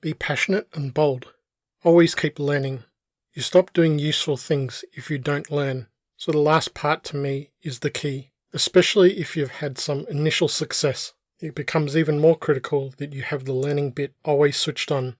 Be passionate and bold. Always keep learning. You stop doing useful things if you don't learn. So the last part to me is the key, especially if you've had some initial success. It becomes even more critical that you have the learning bit always switched on